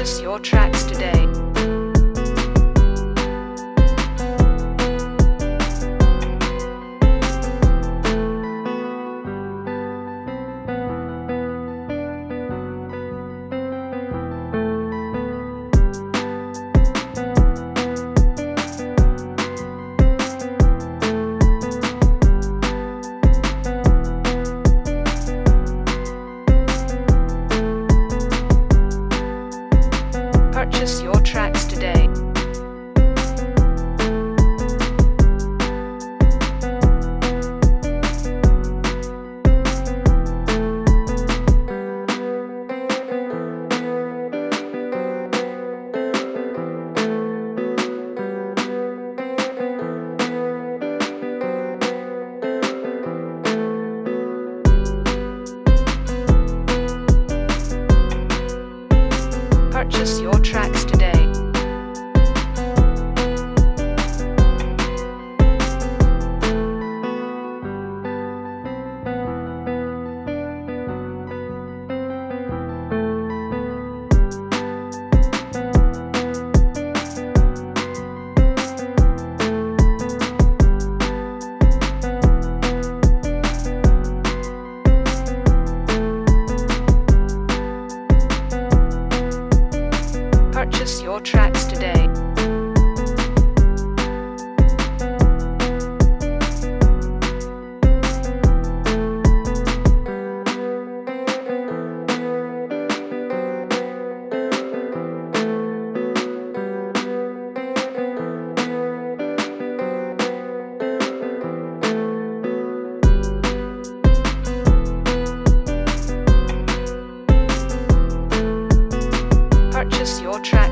purchase your tracks today. Purchase your Purchase your tracks today. Today.